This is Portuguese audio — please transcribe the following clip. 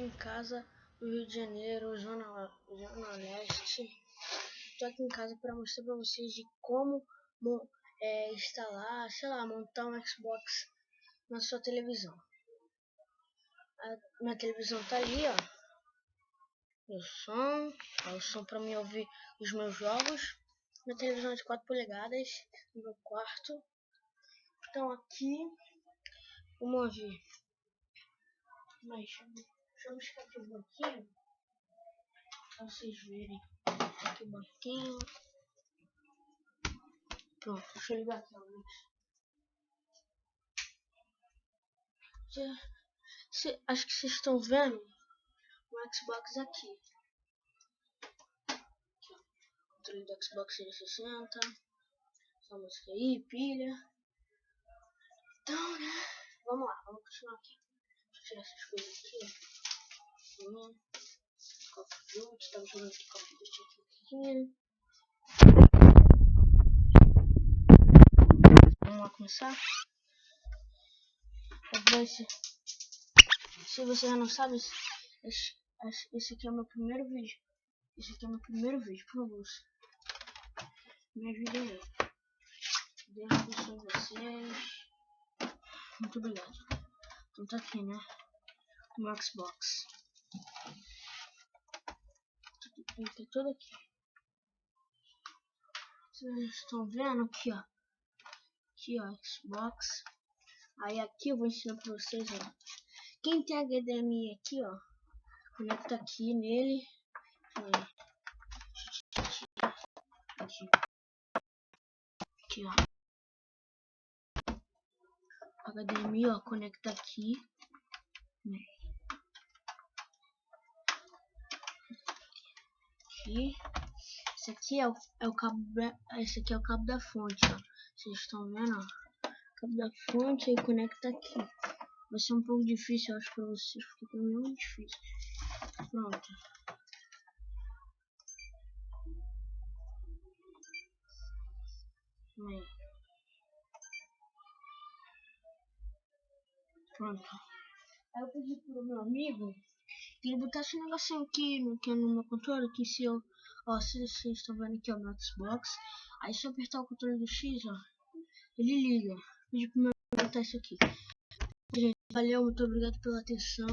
aqui em casa no Rio de Janeiro, Zona, Zona Leste. Estou aqui em casa para mostrar para vocês de como é, instalar, sei lá, montar um Xbox na sua televisão. A minha televisão tá ali, ó. O som, ó, o som para me ouvir os meus jogos. Minha televisão é de 4 polegadas no meu quarto. Então aqui, vamos ver. Mas deixa eu buscar aqui o banquinho. Pra vocês verem. Aqui o banquinho. Pronto, deixa eu ligar aqui a luz. Se, acho que vocês estão vendo o Xbox aqui. Controle do Xbox 360. Essa música aí, pilha. Então, né? Vamos lá, vamos continuar aqui. Deixa eu tirar essas coisas aqui. Estamos jogando aqui aqui. Vamos lá começar. Esse, se você já não sabe, esse, esse aqui é o meu primeiro vídeo. Esse aqui é o meu primeiro vídeo, por favor. Me ajudem aí. Deus abençoe vocês. Muito obrigado. Então tá aqui, né? O Xbox. Ter tudo aqui. Vocês estão vendo aqui, ó. Aqui, ó, Xbox. Aí aqui eu vou ensinar pra vocês, ó. Quem tem HDMI aqui, ó. Conecta aqui nele. Aqui. Aqui, ó. HDMI, ó, conecta aqui. Aqui. Esse aqui é o, é o cabo, esse aqui é o cabo da fonte, ó. Vocês estão vendo, ó. Cabo da fonte e conecta aqui. Vai ser um pouco difícil, eu acho, pra vocês, porque pra mim é muito difícil. Pronto. Pronto. Aí eu pedi pro meu amigo que ele botasse um negocinho aqui aqui no meu controle, que se eu... Ó, se vocês estão vendo aqui, ó, meu Xbox. Aí se eu apertar o controle do X, ó, ele liga. Pedi pro meu amigo botar isso aqui. Gente, valeu, muito obrigado pela atenção.